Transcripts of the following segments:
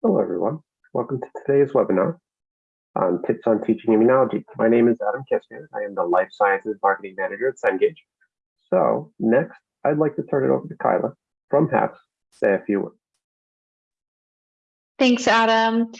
Hello, everyone. Welcome to today's webinar on tips on teaching immunology. My name is Adam Kistner. I am the Life Sciences Marketing Manager at Cengage. So next, I'd like to turn it over to Kyla from HAPS say a few words. Thanks, Adam.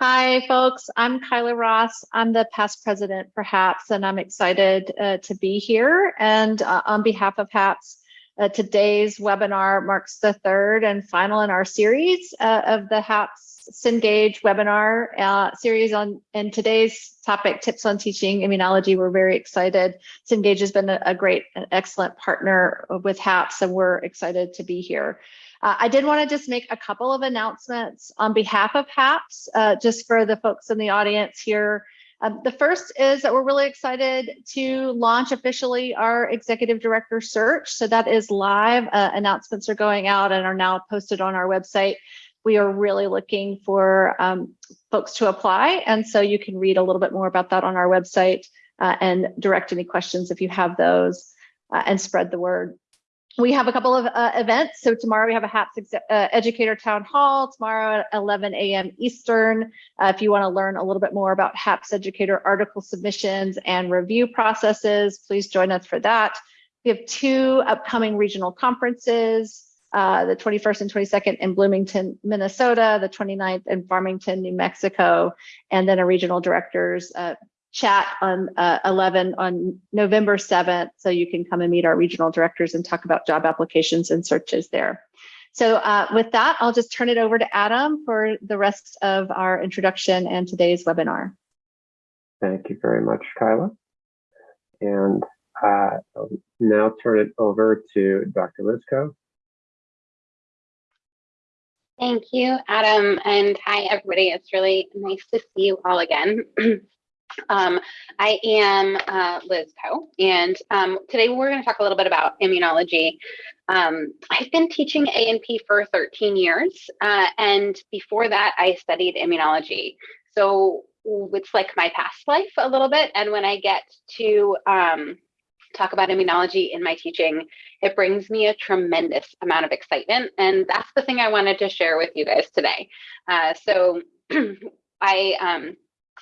Hi, folks. I'm Kyla Ross. I'm the past president for HAPS, and I'm excited uh, to be here. And uh, on behalf of HAPS, uh, today's webinar marks the third and final in our series uh, of the HAPS Cengage webinar uh, series on and today's topic, tips on teaching immunology. We're very excited. Cengage has been a, a great and excellent partner with HAPS, and we're excited to be here. Uh, I did want to just make a couple of announcements on behalf of HAPS, uh, just for the folks in the audience here. Um, the first is that we're really excited to launch officially our executive director search. So that is live. Uh, announcements are going out and are now posted on our website. We are really looking for um, folks to apply. And so you can read a little bit more about that on our website uh, and direct any questions if you have those uh, and spread the word we have a couple of uh, events. So tomorrow we have a HAPS uh, Educator Town Hall, tomorrow at 11 a.m. Eastern. Uh, if you want to learn a little bit more about HAPS Educator article submissions and review processes, please join us for that. We have two upcoming regional conferences, uh, the 21st and 22nd in Bloomington, Minnesota, the 29th in Farmington, New Mexico, and then a regional directors uh, chat on uh, 11 on November 7th. So you can come and meet our regional directors and talk about job applications and searches there. So uh, with that, I'll just turn it over to Adam for the rest of our introduction and today's webinar. Thank you very much, Kyla. And uh, I'll now turn it over to Dr. Liszko. Thank you, Adam, and hi, everybody. It's really nice to see you all again. Um, I am uh, Liz Coe, and um, today we're going to talk a little bit about immunology. Um, I've been teaching A&P for 13 years, uh, and before that, I studied immunology. So it's like my past life a little bit, and when I get to um, talk about immunology in my teaching, it brings me a tremendous amount of excitement, and that's the thing I wanted to share with you guys today. Uh, so I um,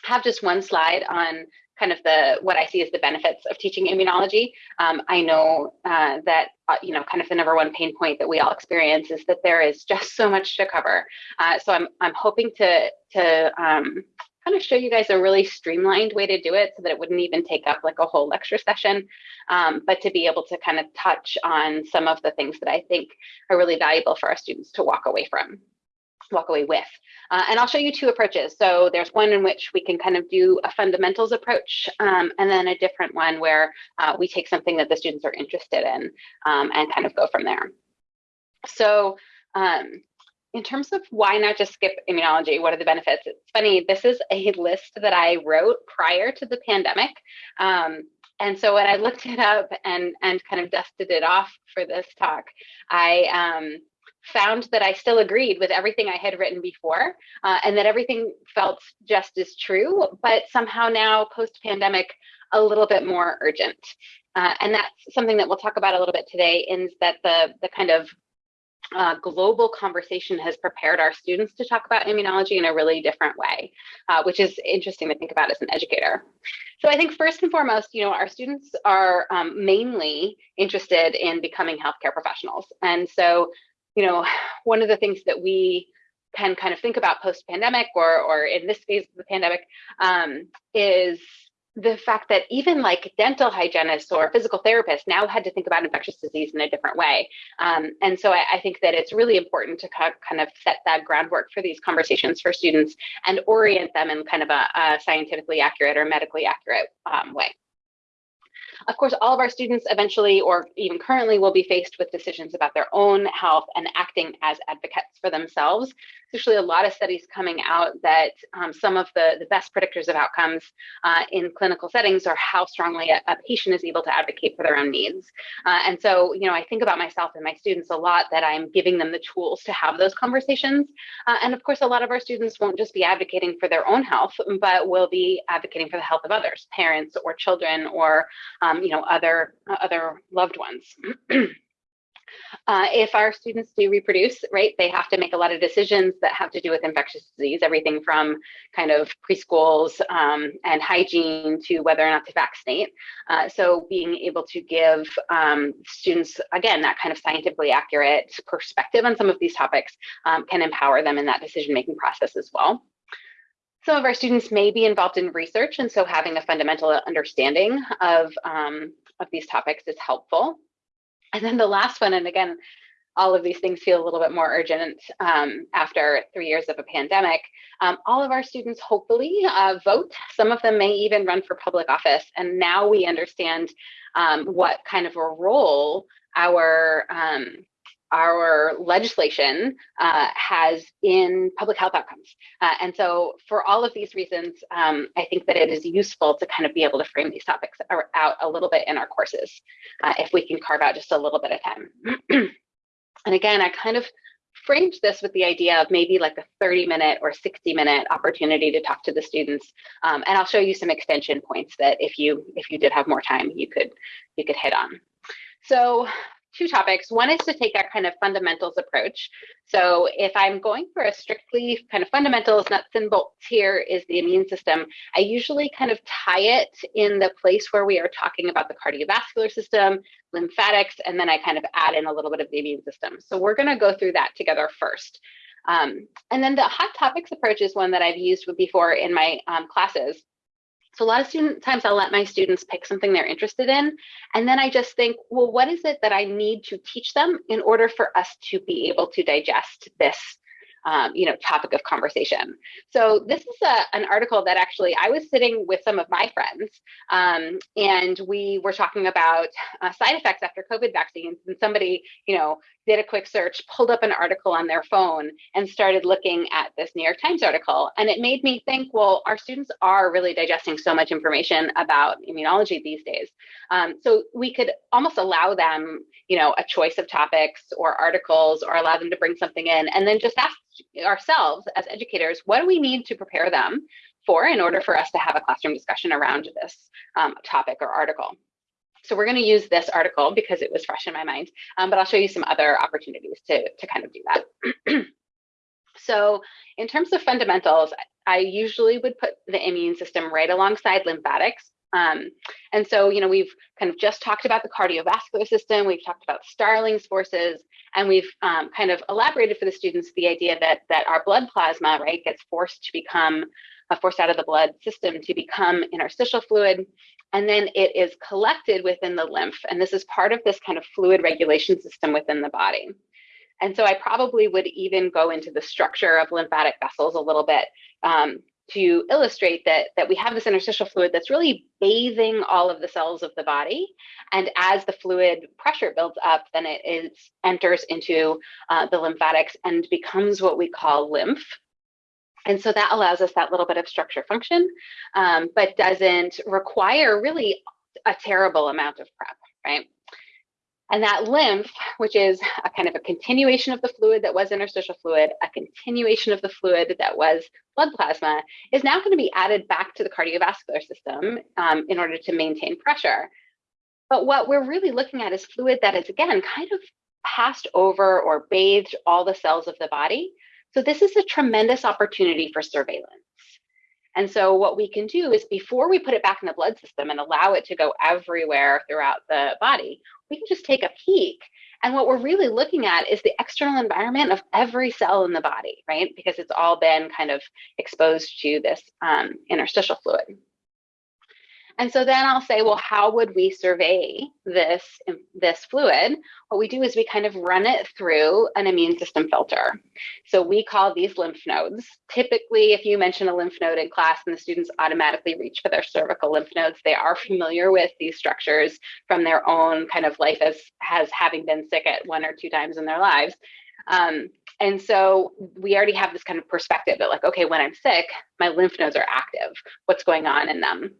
have just one slide on kind of the what I see as the benefits of teaching immunology. Um, I know uh, that uh, you know kind of the number one pain point that we all experience is that there is just so much to cover. Uh, so I'm I'm hoping to to um, kind of show you guys a really streamlined way to do it so that it wouldn't even take up like a whole lecture session, um, but to be able to kind of touch on some of the things that I think are really valuable for our students to walk away from walk away with. Uh, and I'll show you two approaches. So there's one in which we can kind of do a fundamentals approach, um, and then a different one where uh, we take something that the students are interested in um, and kind of go from there. So um, in terms of why not just skip immunology, what are the benefits? It's funny, this is a list that I wrote prior to the pandemic. Um, and so when I looked it up and, and kind of dusted it off for this talk, I um, found that I still agreed with everything I had written before uh, and that everything felt just as true, but somehow now post pandemic, a little bit more urgent. Uh, and that's something that we'll talk about a little bit today is that the, the kind of uh, global conversation has prepared our students to talk about immunology in a really different way, uh, which is interesting to think about as an educator. So I think first and foremost, you know, our students are um, mainly interested in becoming healthcare professionals. And so you know, one of the things that we can kind of think about post pandemic or, or in this phase of the pandemic um, is the fact that even like dental hygienists or physical therapists now had to think about infectious disease in a different way. Um, and so I, I, think that it's really important to kind of set that groundwork for these conversations for students and orient them in kind of a, a scientifically accurate or medically accurate um, way. Of course, all of our students eventually or even currently will be faced with decisions about their own health and acting as advocates for themselves There's actually a lot of studies coming out that um, some of the, the best predictors of outcomes uh, in clinical settings are how strongly a, a, patient is able to advocate for their own needs. Uh, and so, you know, I think about myself and my students a lot that I'm giving them the tools to have those conversations. Uh, and of course, a lot of our students won't just be advocating for their own health, but will be advocating for the health of others, parents or children or, um, you know, other, other loved ones. Uh, if our students do reproduce, right, they have to make a lot of decisions that have to do with infectious disease, everything from kind of preschools um, and hygiene to whether or not to vaccinate. Uh, so being able to give um, students, again, that kind of scientifically accurate perspective on some of these topics um, can empower them in that decision-making process as well. Some of our students may be involved in research, and so having a fundamental understanding of, um, of these topics is helpful. And then the last one, and again, all of these things feel a little bit more urgent um, after three years of a pandemic. Um, all of our students hopefully uh, vote. Some of them may even run for public office. And now we understand um, what kind of a role our um, our legislation uh, has in public health outcomes. Uh, and so for all of these reasons, um, I think that it is useful to kind of be able to frame these topics out a little bit in our courses, uh, if we can carve out just a little bit of time. and again, I kind of framed this with the idea of maybe like a 30 minute or 60 minute opportunity to talk to the students. Um, and I'll show you some extension points that if you if you did have more time, you could you could hit on. So two topics. One is to take that kind of fundamentals approach. So if I'm going for a strictly kind of fundamentals, nuts and bolts here is the immune system, I usually kind of tie it in the place where we are talking about the cardiovascular system, lymphatics, and then I kind of add in a little bit of the immune system. So we're gonna go through that together first. Um, and then the hot topics approach is one that I've used before in my um, classes. So a lot of student times I'll let my students pick something they're interested in. And then I just think, well, what is it that I need to teach them in order for us to be able to digest this um, you know, topic of conversation. So this is a, an article that actually I was sitting with some of my friends um, and we were talking about uh, side effects after COVID vaccines and somebody, you know, did a quick search, pulled up an article on their phone and started looking at this New York Times article. And it made me think, well, our students are really digesting so much information about immunology these days. Um, so we could almost allow them, you know, a choice of topics or articles or allow them to bring something in and then just ask ourselves as educators, what do we need to prepare them for in order for us to have a classroom discussion around this um, topic or article. So we're going to use this article because it was fresh in my mind, um, but I'll show you some other opportunities to, to kind of do that. so in terms of fundamentals, I usually would put the immune system right alongside lymphatics um, and so, you know, we've kind of just talked about the cardiovascular system, we've talked about Starling's forces, and we've um, kind of elaborated for the students the idea that that our blood plasma, right, gets forced to become uh, forced out of the blood system to become interstitial fluid, and then it is collected within the lymph. And this is part of this kind of fluid regulation system within the body. And so I probably would even go into the structure of lymphatic vessels a little bit um, to illustrate that, that we have this interstitial fluid that's really bathing all of the cells of the body. And as the fluid pressure builds up, then it is, enters into uh, the lymphatics and becomes what we call lymph. And so that allows us that little bit of structure function, um, but doesn't require really a terrible amount of prep, right? And that lymph, which is a kind of a continuation of the fluid that was interstitial fluid, a continuation of the fluid that was blood plasma, is now going to be added back to the cardiovascular system um, in order to maintain pressure. But what we're really looking at is fluid that is, again, kind of passed over or bathed all the cells of the body. So this is a tremendous opportunity for surveillance. And so what we can do is before we put it back in the blood system and allow it to go everywhere throughout the body, we can just take a peek. And what we're really looking at is the external environment of every cell in the body, right? Because it's all been kind of exposed to this um, interstitial fluid. And so then I'll say, well, how would we survey this, this fluid? What we do is we kind of run it through an immune system filter. So we call these lymph nodes. Typically, if you mention a lymph node in class and the students automatically reach for their cervical lymph nodes, they are familiar with these structures from their own kind of life as, as having been sick at one or two times in their lives. Um, and so we already have this kind of perspective that like, okay, when I'm sick, my lymph nodes are active. What's going on in them?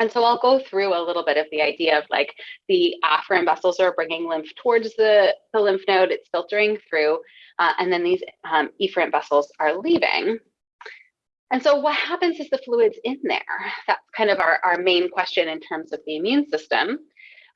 And so I'll go through a little bit of the idea of like the afferent vessels are bringing lymph towards the, the lymph node, it's filtering through, uh, and then these um, efferent vessels are leaving. And so what happens is the fluid's in there. That's kind of our, our main question in terms of the immune system.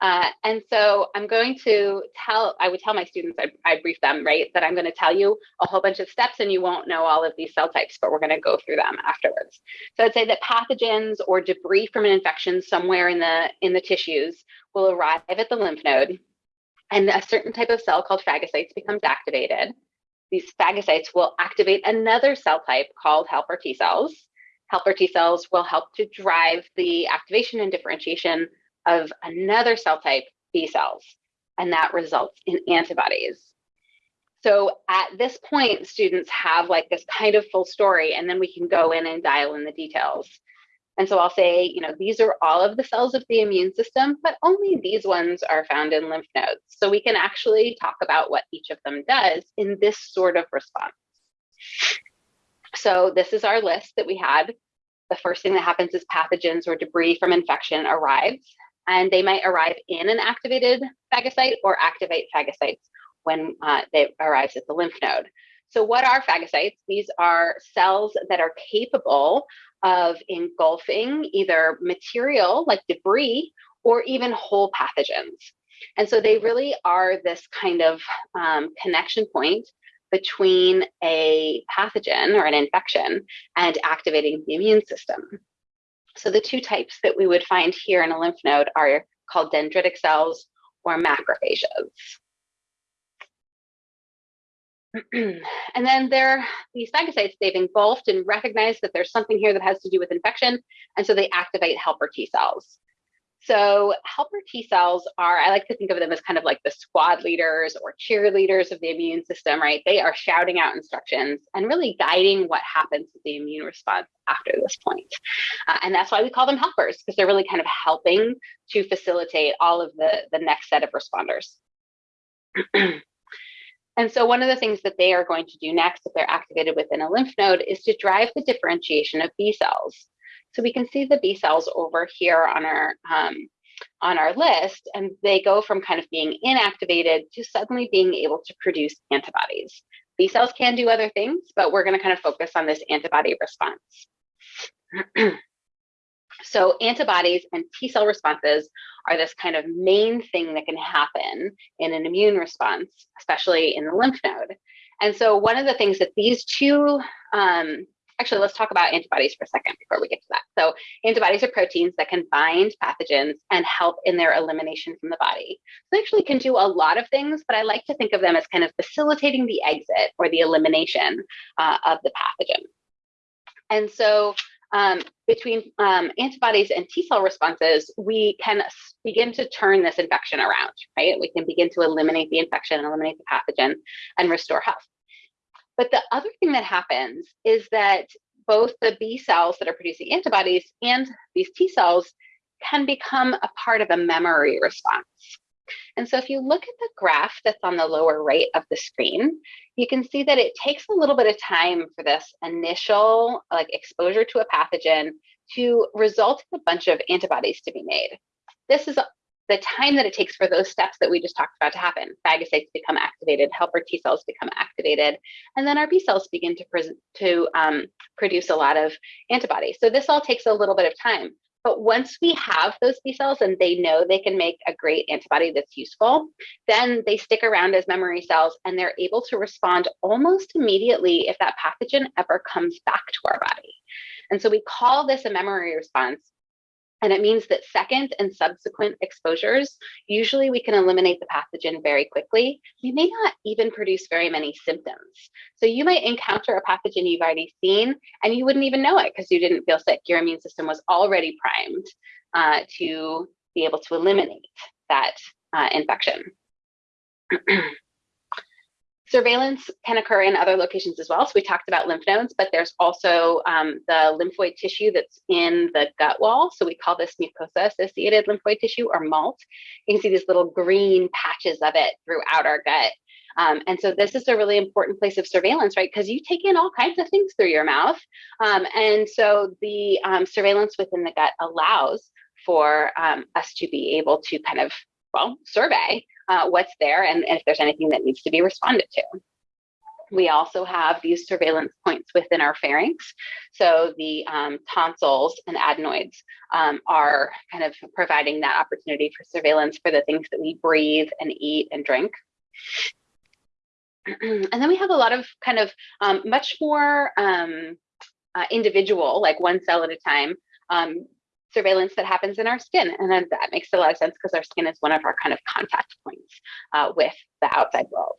Uh, and so I'm going to tell, I would tell my students, I, I brief them, right, that I'm going to tell you a whole bunch of steps and you won't know all of these cell types, but we're going to go through them afterwards. So I'd say that pathogens or debris from an infection somewhere in the in the tissues will arrive at the lymph node and a certain type of cell called phagocytes becomes activated. These phagocytes will activate another cell type called helper T cells. Helper T cells will help to drive the activation and differentiation of another cell type, B cells, and that results in antibodies. So at this point, students have like this kind of full story, and then we can go in and dial in the details. And so I'll say, you know, these are all of the cells of the immune system, but only these ones are found in lymph nodes. So we can actually talk about what each of them does in this sort of response. So this is our list that we had. The first thing that happens is pathogens or debris from infection arrives and they might arrive in an activated phagocyte or activate phagocytes when uh, they arrives at the lymph node. So what are phagocytes? These are cells that are capable of engulfing either material like debris or even whole pathogens. And so they really are this kind of um, connection point between a pathogen or an infection and activating the immune system. So the two types that we would find here in a lymph node are called dendritic cells or macrophages. and then there, these phagocytes, they've engulfed and recognized that there's something here that has to do with infection, and so they activate helper T cells. So helper T cells are, I like to think of them as kind of like the squad leaders or cheerleaders of the immune system, right? They are shouting out instructions and really guiding what happens with the immune response after this point. Uh, and that's why we call them helpers, because they're really kind of helping to facilitate all of the, the next set of responders. and so one of the things that they are going to do next if they're activated within a lymph node is to drive the differentiation of B cells. So we can see the B cells over here on our um, on our list, and they go from kind of being inactivated to suddenly being able to produce antibodies. B cells can do other things, but we're going to kind of focus on this antibody response. so antibodies and T cell responses are this kind of main thing that can happen in an immune response, especially in the lymph node. And so one of the things that these two um, actually, let's talk about antibodies for a second before we get to that. So antibodies are proteins that can bind pathogens and help in their elimination from the body. So they actually can do a lot of things, but I like to think of them as kind of facilitating the exit or the elimination uh, of the pathogen. And so um, between um, antibodies and T cell responses, we can begin to turn this infection around, right? We can begin to eliminate the infection, eliminate the pathogen, and restore health. But the other thing that happens is that both the B cells that are producing antibodies and these T cells can become a part of a memory response. And so if you look at the graph that's on the lower right of the screen, you can see that it takes a little bit of time for this initial like exposure to a pathogen to result in a bunch of antibodies to be made. This is the time that it takes for those steps that we just talked about to happen. Phagocytes become activated, helper T cells become activated, and then our B cells begin to, to um, produce a lot of antibodies. So this all takes a little bit of time. But once we have those B cells and they know they can make a great antibody that's useful, then they stick around as memory cells and they're able to respond almost immediately if that pathogen ever comes back to our body. And so we call this a memory response and it means that second and subsequent exposures, usually we can eliminate the pathogen very quickly. We may not even produce very many symptoms. So you might encounter a pathogen you've already seen and you wouldn't even know it because you didn't feel sick. Your immune system was already primed uh, to be able to eliminate that uh, infection. Surveillance can occur in other locations as well. So we talked about lymph nodes, but there's also um, the lymphoid tissue that's in the gut wall. So we call this mucosa-associated lymphoid tissue or MALT. You can see these little green patches of it throughout our gut. Um, and so this is a really important place of surveillance, right? Because you take in all kinds of things through your mouth. Um, and so the um, surveillance within the gut allows for um, us to be able to kind of, well, survey uh, what's there and, if there's anything that needs to be responded to. We also have these surveillance points within our pharynx. So the um, tonsils and adenoids um, are kind of providing that opportunity for surveillance for the things that we breathe and eat and drink. and then we have a lot of kind of um, much more um, uh, individual, like one cell at a time, um, surveillance that happens in our skin. And then that makes a lot of sense because our skin is one of our kind of contact points uh, with the outside world.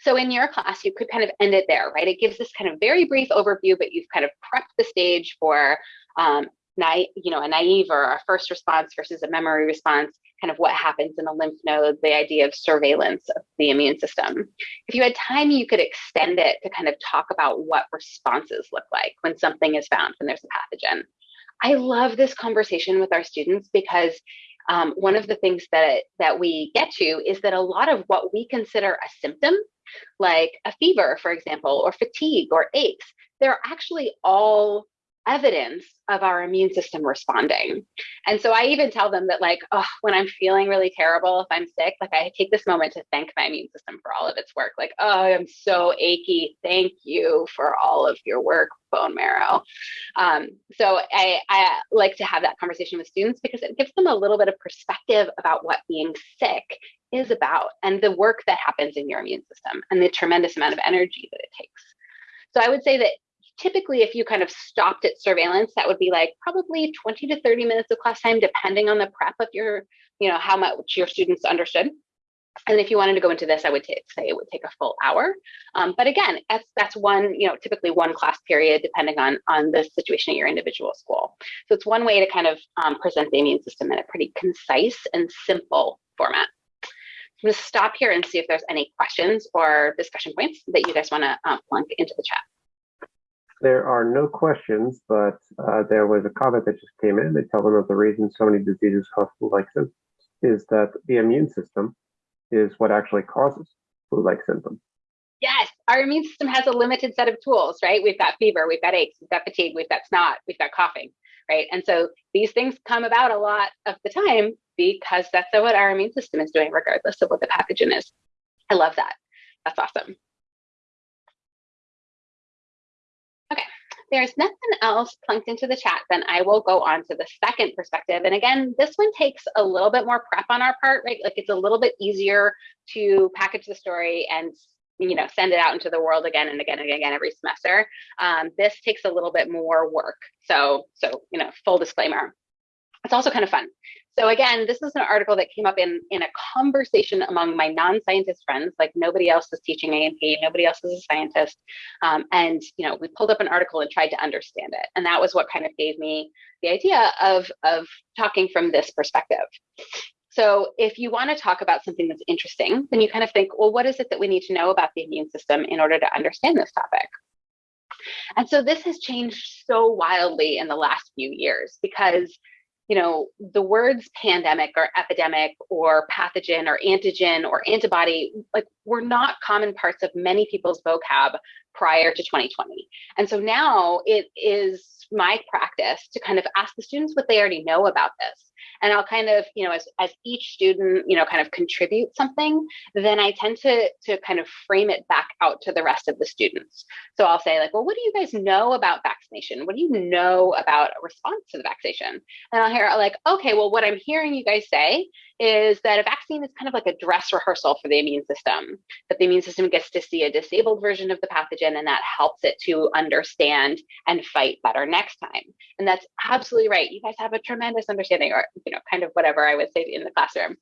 So in your class, you could kind of end it there, right? It gives this kind of very brief overview, but you've kind of prepped the stage for um, you know, a naive or a first response versus a memory response, kind of what happens in a lymph node, the idea of surveillance of the immune system. If you had time, you could extend it to kind of talk about what responses look like when something is found, when there's a pathogen. I love this conversation with our students because um, one of the things that, that we get to is that a lot of what we consider a symptom like a fever, for example, or fatigue or aches, they're actually all evidence of our immune system responding. And so I even tell them that, like, oh, when I'm feeling really terrible, if I'm sick, like I take this moment to thank my immune system for all of its work. Like, oh, I'm so achy. Thank you for all of your work, bone marrow. Um, so I, I like to have that conversation with students because it gives them a little bit of perspective about what being sick is about and the work that happens in your immune system and the tremendous amount of energy that it takes. So I would say that typically if you kind of stopped at surveillance, that would be like probably 20 to 30 minutes of class time, depending on the prep of your, you know, how much your students understood. And if you wanted to go into this, I would say it would take a full hour. Um, but again, that's that's one, you know, typically one class period, depending on on the situation at your individual school. So it's one way to kind of um, present the immune system in a pretty concise and simple format. I'm going to stop here and see if there's any questions or discussion points that you guys want to um, plunk into the chat. There are no questions, but uh, there was a comment that just came in. They tell them that the reason so many diseases cause flu-like symptoms is that the immune system is what actually causes flu-like symptoms. Yes, our immune system has a limited set of tools, right? We've got fever, we've got aches, we've got fatigue, we've got snot, we've got coughing, right? And so these things come about a lot of the time because that's what our immune system is doing, regardless of what the pathogen is. I love that. That's awesome. There's nothing else plunked into the chat, then I will go on to the second perspective. And again, this one takes a little bit more prep on our part, right? Like it's a little bit easier to package the story and you know send it out into the world again and again and again every semester. Um, this takes a little bit more work. So, so you know, full disclaimer. It's also kind of fun. So again, this is an article that came up in, in a conversation among my non-scientist friends, like nobody else is teaching A&P, nobody else is a scientist. Um, and, you know, we pulled up an article and tried to understand it. And that was what kind of gave me the idea of, of talking from this perspective. So if you want to talk about something that's interesting, then you kind of think, well, what is it that we need to know about the immune system in order to understand this topic? And so this has changed so wildly in the last few years because you know, the words pandemic or epidemic or pathogen or antigen or antibody, like were not common parts of many people's vocab prior to 2020. And so now it is my practice to kind of ask the students what they already know about this and I'll kind of, you know, as, as each student, you know, kind of contribute something, then I tend to, to kind of frame it back out to the rest of the students. So I'll say like, well, what do you guys know about vaccination? What do you know about a response to the vaccination? And I'll hear like, okay, well, what I'm hearing you guys say is that a vaccine is kind of like a dress rehearsal for the immune system, that the immune system gets to see a disabled version of the pathogen and that helps it to understand and fight better next time. And that's absolutely right. You guys have a tremendous understanding or, you know, kind of whatever I would say in the classroom.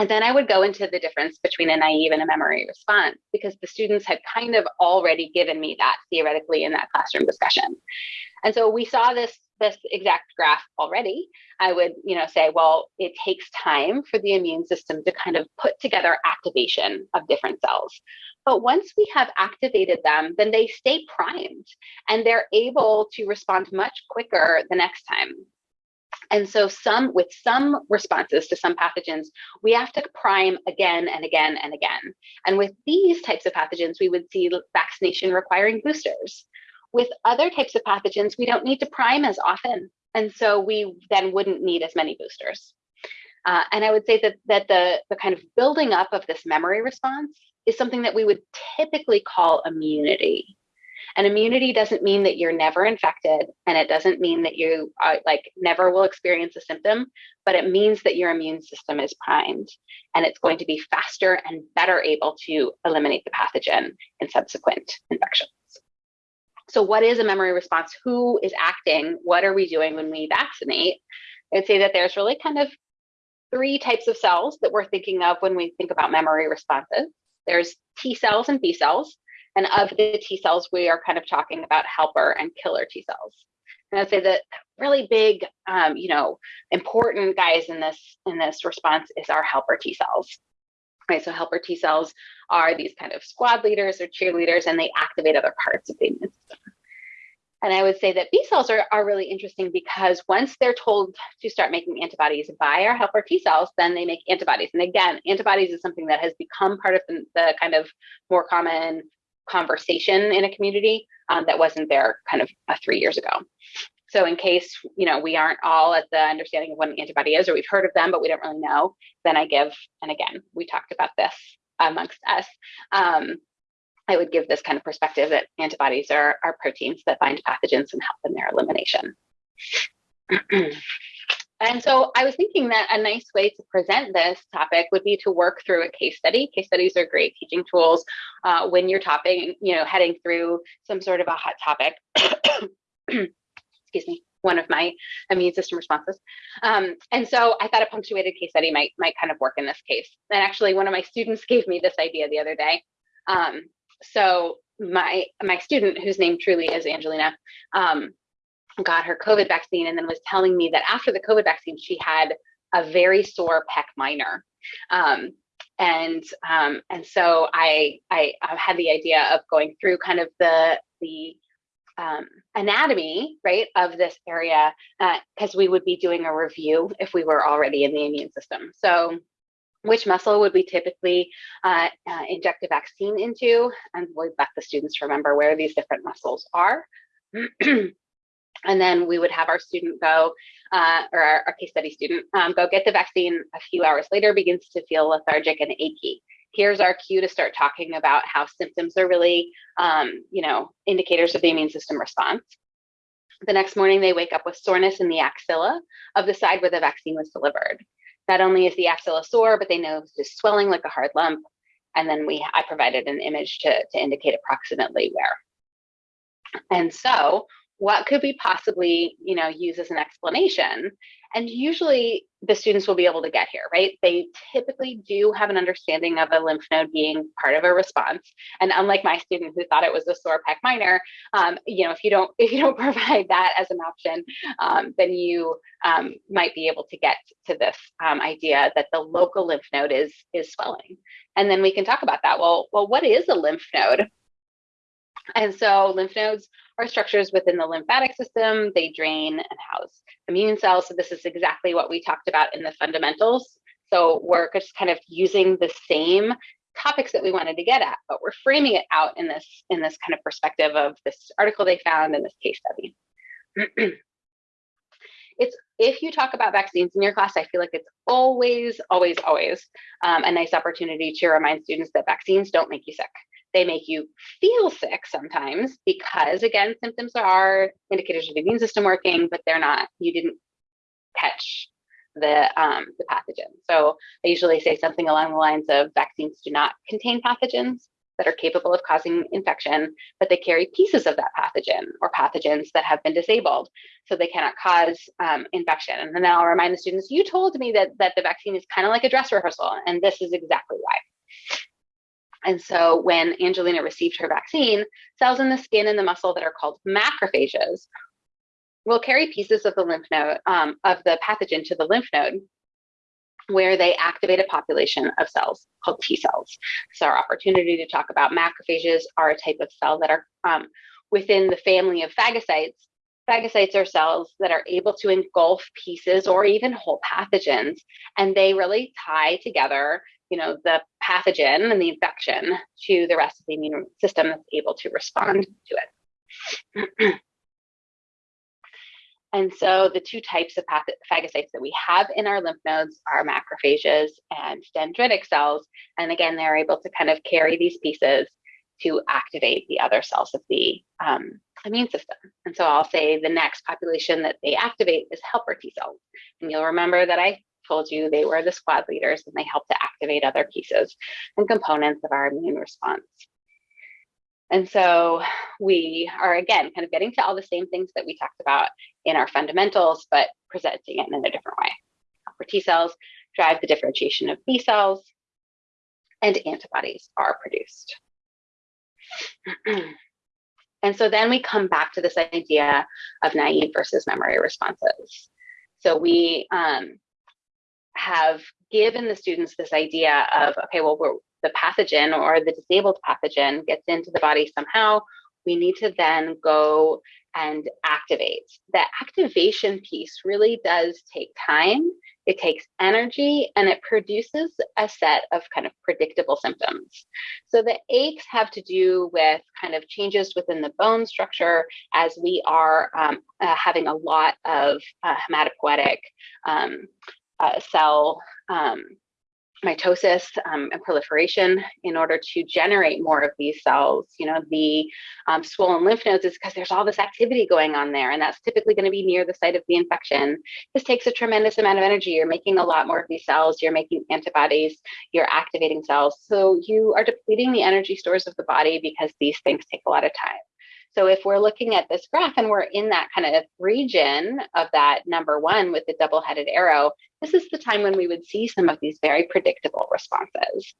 And then I would go into the difference between a naive and a memory response because the students had kind of already given me that theoretically in that classroom discussion. And so we saw this this exact graph already, I would, you know, say, well, it takes time for the immune system to kind of put together activation of different cells. But once we have activated them, then they stay primed and they're able to respond much quicker the next time. And so some with some responses to some pathogens, we have to prime again and again and again. And with these types of pathogens, we would see vaccination requiring boosters. With other types of pathogens, we don't need to prime as often. And so we then wouldn't need as many boosters. Uh, and I would say that, that the, the kind of building up of this memory response is something that we would typically call immunity. And immunity doesn't mean that you're never infected, and it doesn't mean that you are, like never will experience a symptom, but it means that your immune system is primed and it's going to be faster and better able to eliminate the pathogen in subsequent infections. So, what is a memory response? Who is acting? What are we doing when we vaccinate? I'd say that there's really kind of three types of cells that we're thinking of when we think about memory responses. There's T cells and B cells. And of the T cells, we are kind of talking about helper and killer T cells. And I'd say that really big, um, you know, important guys in this in this response is our helper T cells. Right, so helper T cells are these kind of squad leaders or cheerleaders, and they activate other parts of the immune system. And I would say that B cells are, are really interesting because once they're told to start making antibodies by our helper T cells, then they make antibodies. And again, antibodies is something that has become part of the, the kind of more common conversation in a community um, that wasn't there kind of uh, three years ago. So in case you know we aren't all at the understanding of what an antibody is, or we've heard of them but we don't really know, then I give. And again, we talked about this amongst us. Um, I would give this kind of perspective that antibodies are, are proteins that bind pathogens and help in their elimination. and so I was thinking that a nice way to present this topic would be to work through a case study. Case studies are great teaching tools uh, when you're topping, you know, heading through some sort of a hot topic. Excuse me one of my immune system responses. Um, and so I thought a punctuated case study might might kind of work in this case. And actually, one of my students gave me this idea the other day. Um, so my my student, whose name truly is Angelina, um, got her COVID vaccine and then was telling me that after the COVID vaccine, she had a very sore pec minor. Um, and um, and so I, I I had the idea of going through kind of the the um, anatomy, right, of this area, because uh, we would be doing a review if we were already in the immune system. So which muscle would we typically uh, uh, inject a vaccine into? And we let the students remember where these different muscles are. and then we would have our student go, uh, or our, our, case study student, um, go get the vaccine a few hours later, begins to feel lethargic and achy. Here's our cue to start talking about how symptoms are really, um, you know, indicators of the immune system response. The next morning, they wake up with soreness in the axilla of the side where the vaccine was delivered. Not only is the axilla sore, but they know it's just swelling like a hard lump. And then we, I provided an image to, to indicate approximately where. And so what could we possibly, you know, use as an explanation? And usually the students will be able to get here, right? They typically do have an understanding of a lymph node being part of a response. And unlike my student who thought it was a sore pec minor, um, you know, if you don't if you don't provide that as an option, um, then you um, might be able to get to this um, idea that the local lymph node is is swelling. And then we can talk about that. Well, well, what is a lymph node? And so lymph nodes are structures within the lymphatic system. They drain and house immune cells. So this is exactly what we talked about in the fundamentals. So we're just kind of using the same topics that we wanted to get at, but we're framing it out in this in this kind of perspective of this article they found in this case study. it's if you talk about vaccines in your class, I feel like it's always, always, always um, a nice opportunity to remind students that vaccines don't make you sick. They make you feel sick sometimes because, again, symptoms are indicators of the immune system working, but they're not, you didn't catch the, um, the pathogen. So I usually say something along the lines of vaccines do not contain pathogens that are capable of causing infection, but they carry pieces of that pathogen or pathogens that have been disabled, so they cannot cause um, infection. And then I'll remind the students, you told me that, that the vaccine is kind of like a dress rehearsal, and this is exactly why. And so when Angelina received her vaccine, cells in the skin and the muscle that are called macrophages will carry pieces of the lymph node, um, of the pathogen to the lymph node, where they activate a population of cells called T cells. So our opportunity to talk about macrophages are a type of cell that are um, within the family of phagocytes. Phagocytes are cells that are able to engulf pieces or even whole pathogens, and they really tie together you know, the pathogen and the infection to the rest of the immune system that's able to respond to it. And so the two types of phagocytes that we have in our lymph nodes are macrophages and dendritic cells. And again, they're able to kind of carry these pieces to activate the other cells of the um, immune system. And so I'll say the next population that they activate is helper T cells. And you'll remember that I told you they were the squad leaders and they help to activate other pieces and components of our immune response. And so we are again kind of getting to all the same things that we talked about in our fundamentals, but presenting it in a different way. For T cells, drive the differentiation of B cells, and antibodies are produced. and so then we come back to this idea of naive versus memory responses. So we um, have given the students this idea of, okay, well, we're, the pathogen or the disabled pathogen gets into the body somehow, we need to then go and activate. The activation piece really does take time, it takes energy, and it produces a set of kind of predictable symptoms. So the aches have to do with kind of changes within the bone structure as we are um, uh, having a lot of uh, hematopoietic um, uh, cell um, mitosis um, and proliferation in order to generate more of these cells. You know, the um, swollen lymph nodes is because there's all this activity going on there, and that's typically going to be near the site of the infection. This takes a tremendous amount of energy. You're making a lot more of these cells, you're making antibodies, you're activating cells. So you are depleting the energy stores of the body because these things take a lot of time. So if we're looking at this graph and we're in that kind of region of that number one with the double-headed arrow, this is the time when we would see some of these very predictable responses.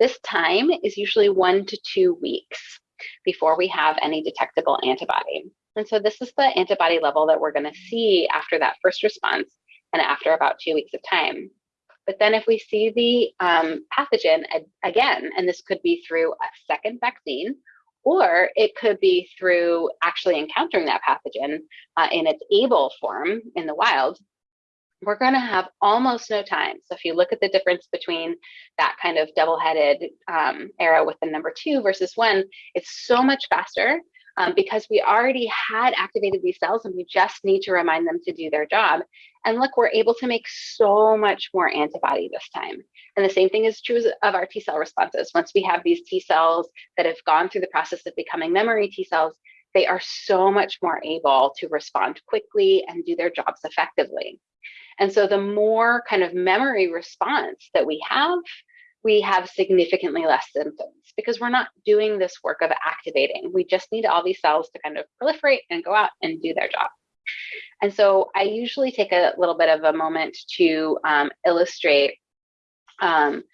This time is usually one to two weeks before we have any detectable antibody. And so this is the antibody level that we're going to see after that first response and after about two weeks of time. But then if we see the um, pathogen again, and this could be through a second vaccine or it could be through actually encountering that pathogen uh, in its able form in the wild, we're going to have almost no time. So if you look at the difference between that kind of double-headed um, arrow with the number two versus one, it's so much faster um, because we already had activated these cells and we just need to remind them to do their job. And look, we're able to make so much more antibody this time. And the same thing is true of our T cell responses. Once we have these T cells that have gone through the process of becoming memory T cells, they are so much more able to respond quickly and do their jobs effectively. And so the more kind of memory response that we have, we have significantly less symptoms because we're not doing this work of activating. We just need all these cells to kind of proliferate and go out and do their job. And so I usually take a little bit of a moment to um, illustrate um,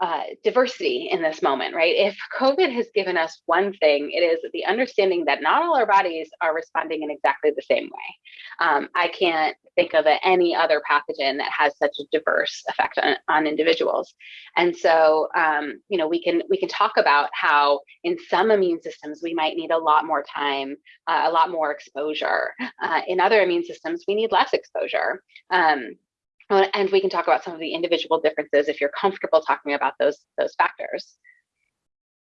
uh, diversity in this moment, right? If COVID has given us one thing, it is the understanding that not all our bodies are responding in exactly the same way. Um, I can't think of any other pathogen that has such a diverse effect on, on individuals. And so, um, you know, we can we can talk about how in some immune systems we might need a lot more time, uh, a lot more exposure. Uh, in other immune systems, we need less exposure. Um, Uh, and we can talk about some of the individual differences if you're comfortable talking about those, those factors.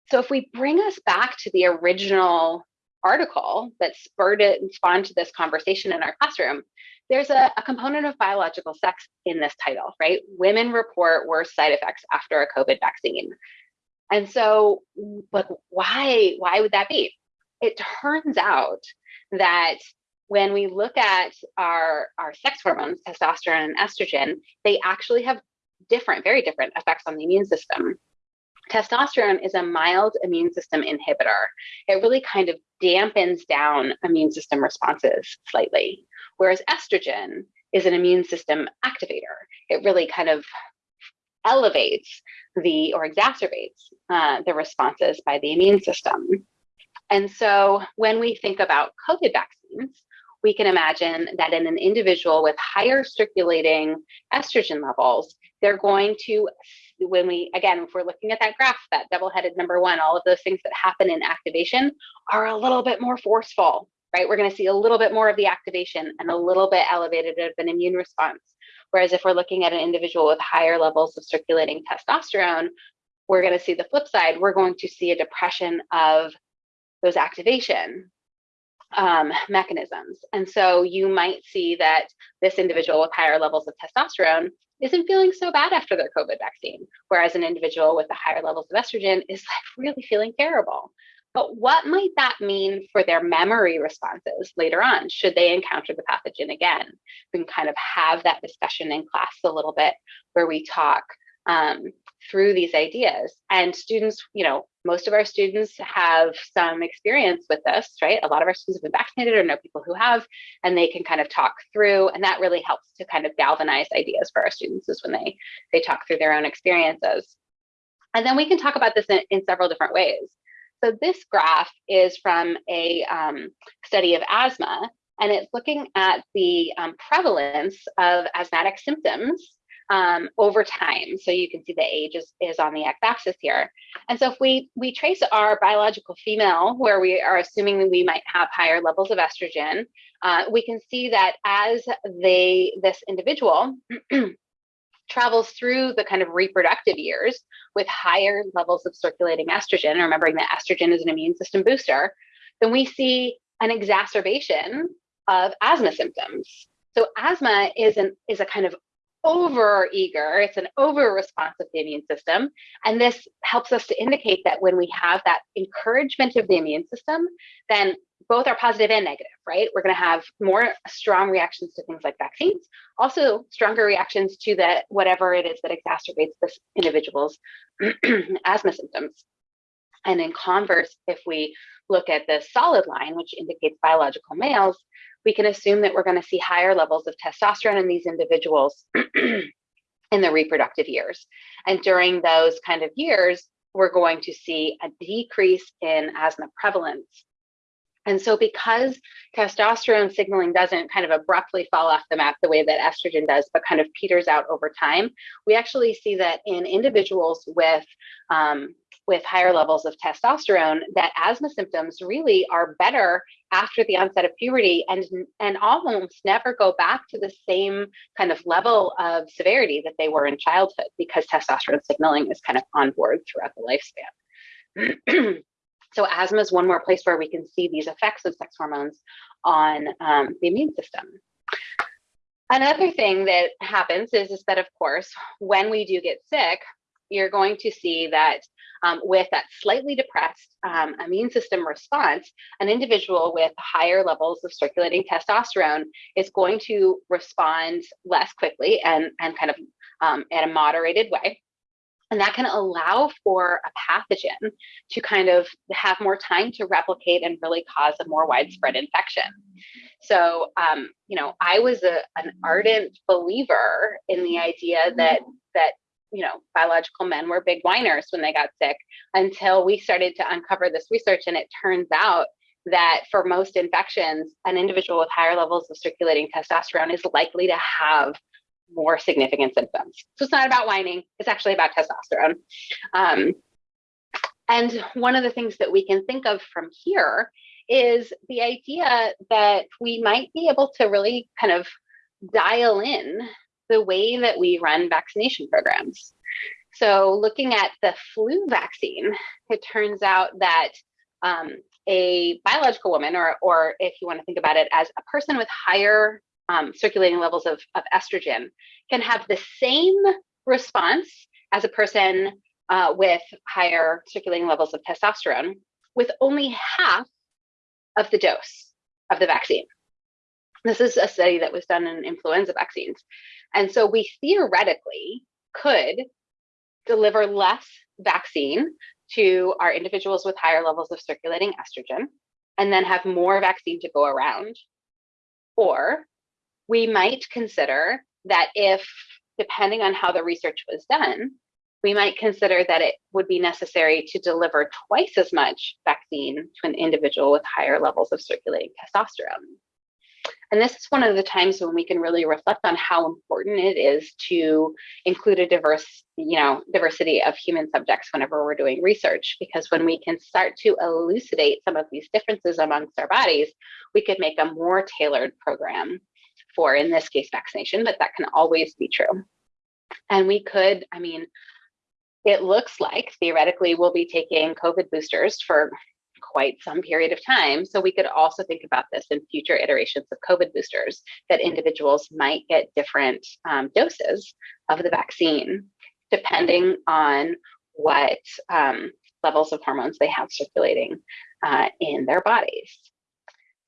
So if we bring us back to the original article that spurred it and spawned this conversation in our classroom, there's a, a, component of biological sex in this title, right? Women report worse side effects after a COVID vaccine. And so, but why, why would that be? It turns out that when we look at our, our sex hormones, testosterone and estrogen, they actually have different, very different effects on the immune system. Testosterone is a mild immune system inhibitor. It really kind of dampens down immune system responses slightly, whereas estrogen is an immune system activator. It really kind of elevates the or exacerbates uh, the responses by the immune system. And so when we think about COVID vaccines, we can imagine that in an individual with higher circulating estrogen levels, they're going to, when we, again, if we're looking at that graph, that double-headed number one, all of those things that happen in activation are a little bit more forceful, right? We're going to see a little bit more of the activation and a little bit elevated of an immune response. Whereas if we're looking at an individual with higher levels of circulating testosterone, we're going to see the flip side. We're going to see a depression of those activation um, mechanisms. And so you might see that this individual with higher levels of testosterone isn't feeling so bad after their COVID vaccine, whereas an individual with the higher levels of estrogen is like really feeling terrible. But what might that mean for their memory responses later on, should they encounter the pathogen again? We can kind of have that discussion in class a little bit where we talk um, through these ideas. And students, you know, most of our students have some experience with this, right? A lot of our students have been vaccinated or know people who have, and they can kind of talk through, and that really helps to kind of galvanize ideas for our students is when they, they talk through their own experiences. And then we can talk about this in, in several different ways. So this graph is from a um, study of asthma, and it's looking at the um, prevalence of asthmatic symptoms um, over time. So you can see the age is, is on the x-axis here. And so if we, we trace our biological female, where we are assuming that we might have higher levels of estrogen, uh, we can see that as they, this individual travels through the kind of reproductive years with higher levels of circulating estrogen, remembering that estrogen is an immune system booster, then we see an exacerbation of asthma symptoms. So asthma is an is a kind of over eager, it's an over the immune system. And this helps us to indicate that when we have that encouragement of the immune system, then both are positive and negative, right? We're going to have more strong reactions to things like vaccines, also stronger reactions to the whatever it is that exacerbates this individual's asthma symptoms. And in converse, if we look at the solid line, which indicates biological males, we can assume that we're going to see higher levels of testosterone in these individuals in the reproductive years. And during those kind of years, we're going to see a decrease in asthma prevalence. And so because testosterone signaling doesn't kind of abruptly fall off the map the way that estrogen does, but kind of peters out over time, we actually see that in individuals with um, with higher levels of testosterone that asthma symptoms really are better after the onset of puberty and and almost never go back to the same kind of level of severity that they were in childhood because testosterone signaling is kind of on board throughout the lifespan. so asthma is one more place where we can see these effects of sex hormones on um, the immune system. Another thing that happens is, is that, of course, when we do get sick, you're going to see that um, with that slightly depressed um, immune system response, an individual with higher levels of circulating testosterone is going to respond less quickly and, and kind of um, in a moderated way. And that can allow for a pathogen to kind of have more time to replicate and really cause a more widespread infection. So, um, you know, I was a, an ardent believer in the idea that that you know, biological men were big whiners when they got sick until we started to uncover this research. And it turns out that for most infections, an individual with higher levels of circulating testosterone is likely to have more significant symptoms. So it's not about whining, it's actually about testosterone. Um, and one of the things that we can think of from here is the idea that we might be able to really kind of dial in the way that we run vaccination programs. So, looking at the flu vaccine, it turns out that um, a biological woman, or, or if you want to think about it as a person with higher um, circulating levels of, of estrogen, can have the same response as a person uh, with higher circulating levels of testosterone with only half of the dose of the vaccine. This is a study that was done in influenza vaccines. And so we theoretically could deliver less vaccine to our individuals with higher levels of circulating estrogen and then have more vaccine to go around. Or we might consider that if, depending on how the research was done, we might consider that it would be necessary to deliver twice as much vaccine to an individual with higher levels of circulating testosterone. And this is one of the times when we can really reflect on how important it is to include a diverse, you know, diversity of human subjects whenever we're doing research. Because when we can start to elucidate some of these differences amongst our bodies, we could make a more tailored program for, in this case, vaccination, but that can always be true. And we could, I mean, it looks like theoretically we'll be taking COVID boosters for quite some period of time. So we could also think about this in future iterations of COVID boosters, that individuals might get different um, doses of the vaccine, depending on what um, levels of hormones they have circulating uh, in their bodies.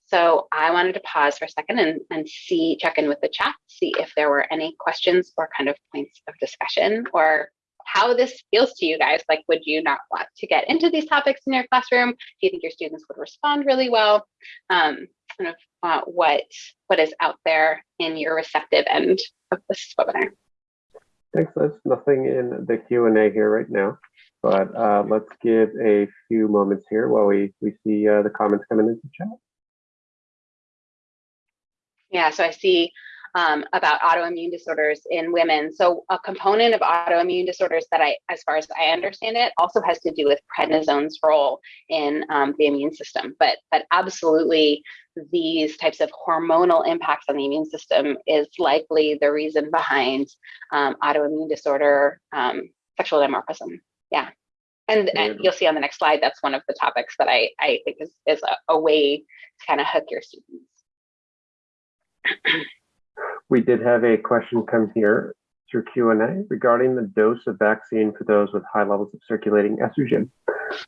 So I wanted to pause for a second and, and see, check in with the chat, see if there were any questions or kind of points of discussion or how this feels to you guys. Like, would you not want to get into these topics in your classroom? Do you think your students would respond really well? Um, kind of uh, what what is out there in your receptive end of this webinar? Thanks, Liz. Nothing in the Q&A here right now, but uh, let's give a few moments here while we, we see uh, the comments coming into chat. Yeah, so I see um, about autoimmune disorders in women. So a component of autoimmune disorders that I, as far as I understand it, also has to do with prednisone's role in um, the immune system. But but absolutely, these types of hormonal impacts on the immune system is likely the reason behind um, autoimmune disorder, um, sexual dimorphism. Yeah. And, and, you'll see on the next slide, that's one of the topics that I, I think is, is a, a way to kind of hook your students. we did have a question come here through Q&A regarding the dose of vaccine for those with high levels of circulating estrogen.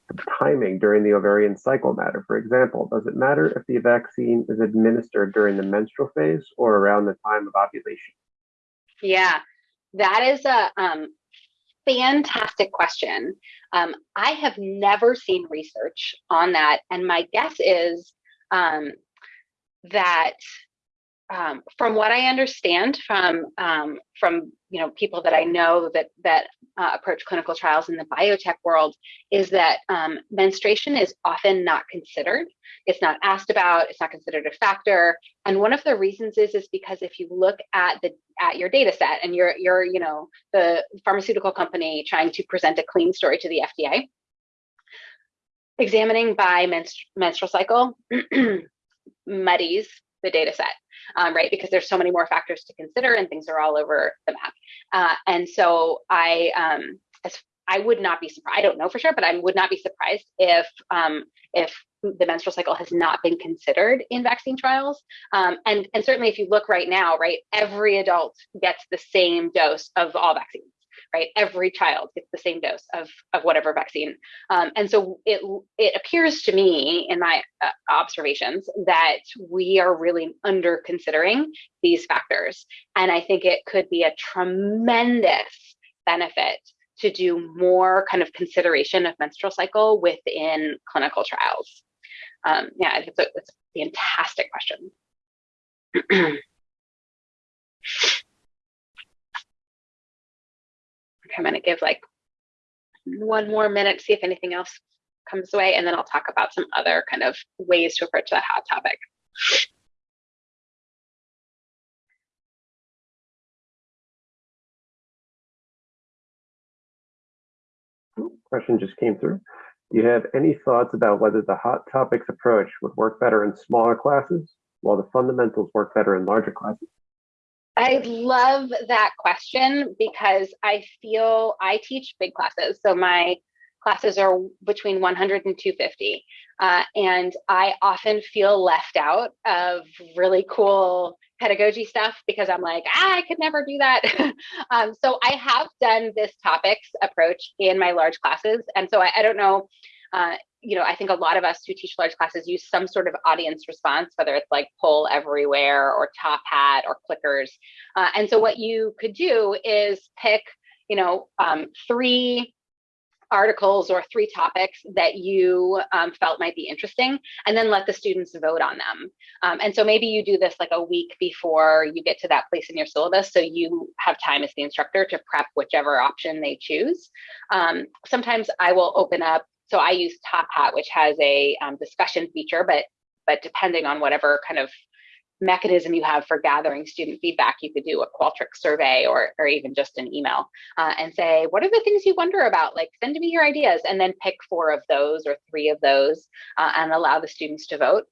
The timing during the ovarian cycle matter. For example, does it matter if the vaccine is administered during the menstrual phase or around the time of ovulation? Yeah, that is a um, fantastic question. Um, I have never seen research on that, and my guess is um, that um, from what I understand from um, from you know people that I know that that uh, approach clinical trials in the biotech world is that um, menstruation is often not considered. It's not asked about. It's not considered a factor. And one of the reasons is is because if you look at the at your data set and you're you're you know the pharmaceutical company trying to present a clean story to the FDA, examining by menstru menstrual cycle muddies the data set um, right? Because there's so many more factors to consider and things are all over the map. Uh, and so I, um, I would not be surprised. I don't know for sure, but I would not be surprised if um, if the menstrual cycle has not been considered in vaccine trials. Um, and and certainly, if you look right now, right, every adult gets the same dose of all vaccines right? Every child gets the same dose of, of whatever vaccine. Um, and so it, it appears to me in my uh, observations that we are really under considering these factors. And I think it could be a tremendous benefit to do more kind of consideration of menstrual cycle within clinical trials. Um, yeah, it's a, it's a fantastic question. I'm going to give like one more minute, see if anything else comes away, and then I'll talk about some other kind of ways to approach that hot topic. Question just came through. Do you have any thoughts about whether the hot topics approach would work better in smaller classes while the fundamentals work better in larger classes? I love that question because I feel I teach big classes. So my classes are between 100 and 250. Uh, and I often feel left out of really cool pedagogy stuff because I'm like, ah, I could never do that. um, so I have done this topics approach in my large classes. And so I, I don't know uh, you know, I think a lot of us who teach large classes use some sort of audience response, whether it's like poll everywhere or top hat or clickers. Uh, and so what you could do is pick, you know, um, three articles or three topics that you um, felt might be interesting, and then let the students vote on them. Um, and so maybe you do this like a week before you get to that place in your syllabus, so you have time as the instructor to prep whichever option they choose. Um, sometimes I will open up so I use Top Hat, which has a um, discussion feature, but but depending on whatever kind of mechanism you have for gathering student feedback, you could do a Qualtrics survey or, or even just an email uh, and say, what are the things you wonder about? Like send me your ideas and then pick four of those or three of those uh, and allow the students to vote.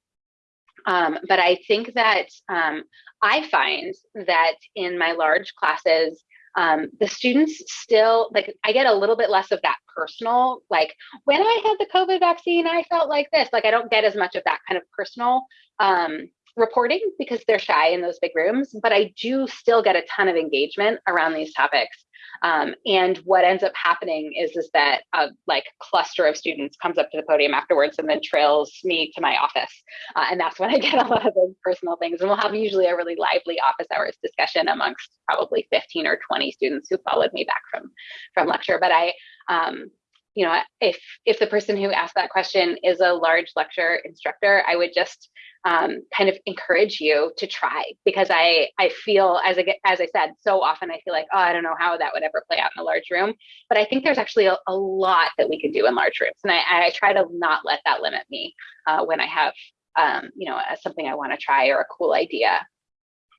Um, but I think that um, I find that in my large classes, um, the students still like I get a little bit less of that personal, like when I had the COVID vaccine, I felt like this. Like I don't get as much of that kind of personal um, reporting because they're shy in those big rooms, but I do still get a ton of engagement around these topics. Um, and what ends up happening is is that a like cluster of students comes up to the podium afterwards and then trails me to my office, uh, and that's when I get a lot of those personal things. And we'll have usually a really lively office hours discussion amongst probably 15 or 20 students who followed me back from from lecture. But I um, you know, if if the person who asked that question is a large lecture instructor, I would just um, kind of encourage you to try because I I feel as I get, as I said so often I feel like oh I don't know how that would ever play out in a large room, but I think there's actually a, a lot that we can do in large rooms, and I, I try to not let that limit me uh, when I have um, you know something I want to try or a cool idea.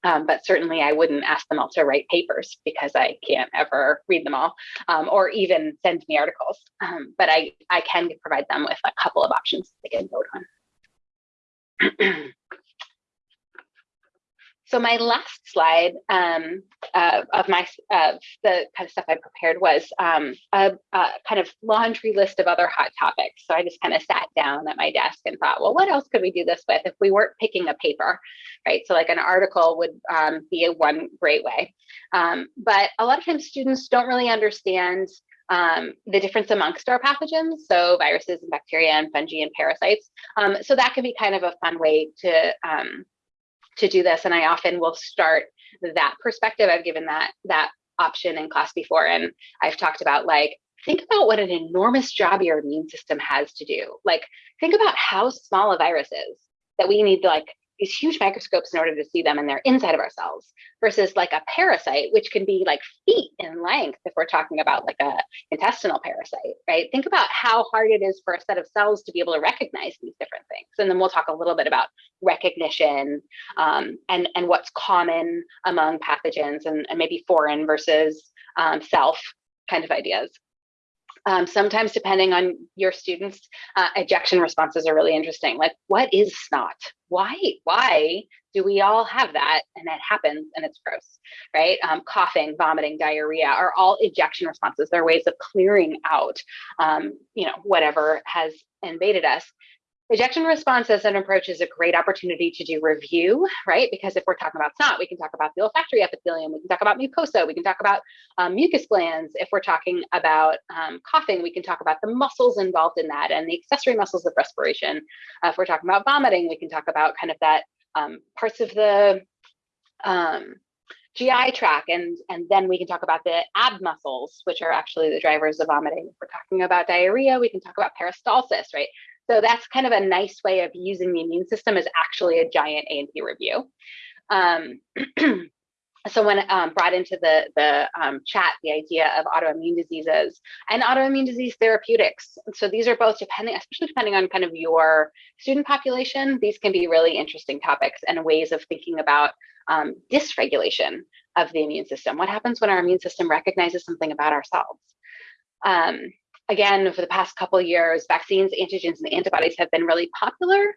Um, but certainly I wouldn't ask them all to write papers because I can't ever read them all um, or even send me articles. Um, but I, I can provide them with a couple of options they can vote on. so my last slide um, uh, of my of the kind of stuff I prepared was um, a, a, kind of laundry list of other hot topics. So I just kind of sat down at my desk and thought, well, what else could we do this with if we weren't picking a paper, right? So like an article would um, be a one great way. Um, but a lot of times students don't really understand um, the difference amongst our pathogens, so viruses and bacteria and fungi and parasites. Um, so that can be kind of a fun way to um, to do this. And I often will start that perspective. I've given that that option in class before, and I've talked about like think about what an enormous job your immune system has to do. Like think about how small a virus is that we need to like these huge microscopes in order to see them and they're inside of our cells versus like a parasite which can be like feet in length if we're talking about like a intestinal parasite right? Think about how hard it is for a set of cells to be able to recognize these different things. And then we'll talk a little bit about recognition um, and and what's common among pathogens and, and maybe foreign versus um, self kind of ideas um, sometimes, depending on your students, uh, ejection responses are really interesting. Like, what is snot? Why? Why do we all have that? And that happens, and it's gross, right? Um, coughing, vomiting, diarrhea are all ejection responses. They're ways of clearing out, um, you know, whatever has invaded us. Ejection response as an approach is a great opportunity to do review, right? Because if we're talking about snot, we can talk about the olfactory epithelium, we can talk about mucosa, we can talk about um, mucus glands. If we're talking about um, coughing, we can talk about the muscles involved in that and the accessory muscles of respiration. Uh, if we're talking about vomiting, we can talk about kind of that um, parts of the um, GI tract, and, and then we can talk about the ab muscles, which are actually the drivers of vomiting. If we're talking about diarrhea, we can talk about peristalsis, right? So that's kind of a nice way of using the immune system as actually a giant A&P review. Um, someone um, brought into the, the um, chat the idea of autoimmune diseases and autoimmune disease therapeutics. So these are both depending, especially depending on kind of your student population, these can be really interesting topics and ways of thinking about um, dysregulation of the immune system. What happens when our immune system recognizes something about ourselves? Again, for the past couple years, vaccines, antigens, and antibodies have been really popular.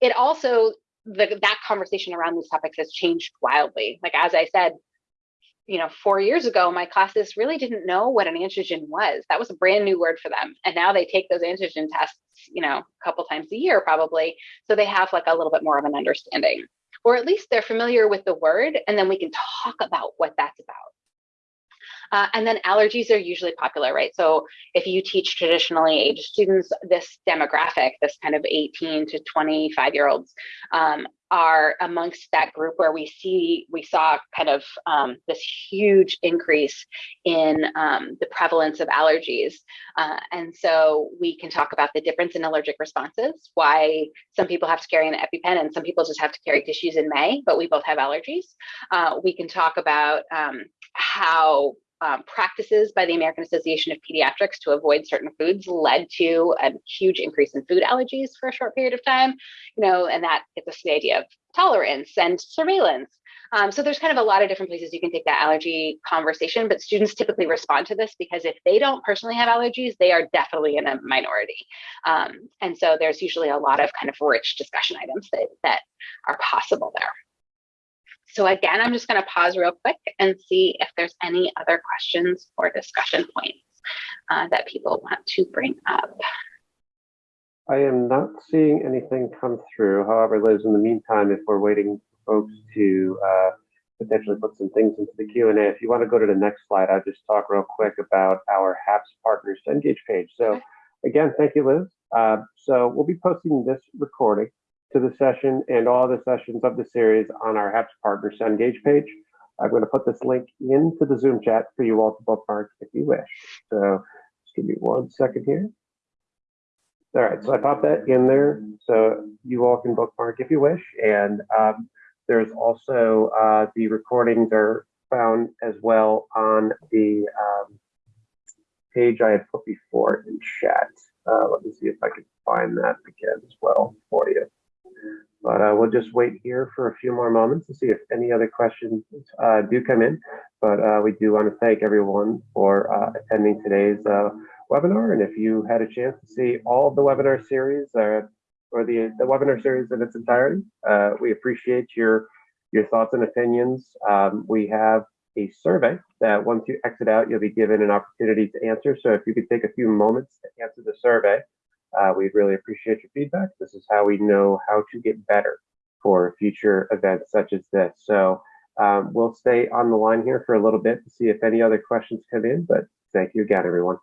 It also, the, that conversation around these topics has changed wildly. Like, as I said, you know, four years ago, my classes really didn't know what an antigen was. That was a brand new word for them. And now they take those antigen tests, you know, a couple times a year probably. So they have like a little bit more of an understanding, or at least they're familiar with the word. And then we can talk about what that's about. Uh, and then allergies are usually popular, right? So if you teach traditionally aged students, this demographic, this kind of 18 to 25 year olds, um, are amongst that group where we see we saw kind of um, this huge increase in um, the prevalence of allergies. Uh, and so we can talk about the difference in allergic responses why some people have to carry an epipen and some people just have to carry tissues in may but we both have allergies. Uh, we can talk about um, how um, practices by the American Association of Pediatrics to avoid certain foods led to a huge increase in food allergies for a short period of time, you know, and that gets us the idea of tolerance and surveillance. Um, so there's kind of a lot of different places you can take that allergy conversation, but students typically respond to this because if they don't personally have allergies, they are definitely in a minority. Um, and so there's usually a lot of kind of rich discussion items that, that are possible there. so again, I'm just going to pause real quick and see if there's any other questions or discussion points uh, that people want to bring up. I am not seeing anything come through. However, Liz, in the meantime, if we're waiting for folks to uh, potentially put some things into the Q&A, if you want to go to the next slide, I'll just talk real quick about our HAPS Partners Engage page. So again, thank you, Liz. Uh, so we'll be posting this recording to the session and all the sessions of the series on our HAPS Partners Engage page. I'm going to put this link into the Zoom chat for you all to bookmark if you wish. So just give me one second here. All right, so I popped that in there so you all can bookmark if you wish. And um, there's also uh, the recordings are found as well on the um, page I had put before in chat. Uh, let me see if I can find that again as well for you. But uh, we'll just wait here for a few more moments to see if any other questions uh, do come in. But uh, we do want to thank everyone for uh, attending today's webinar. And if you had a chance to see all the webinar series uh, or the, the webinar series in its entirety, uh, we appreciate your, your thoughts and opinions. Um, we have a survey that once you exit out, you'll be given an opportunity to answer. So if you could take a few moments to answer the survey, uh, we'd really appreciate your feedback. This is how we know how to get better for future events such as this. So um, we'll stay on the line here for a little bit to see if any other questions come in, but thank you again, everyone.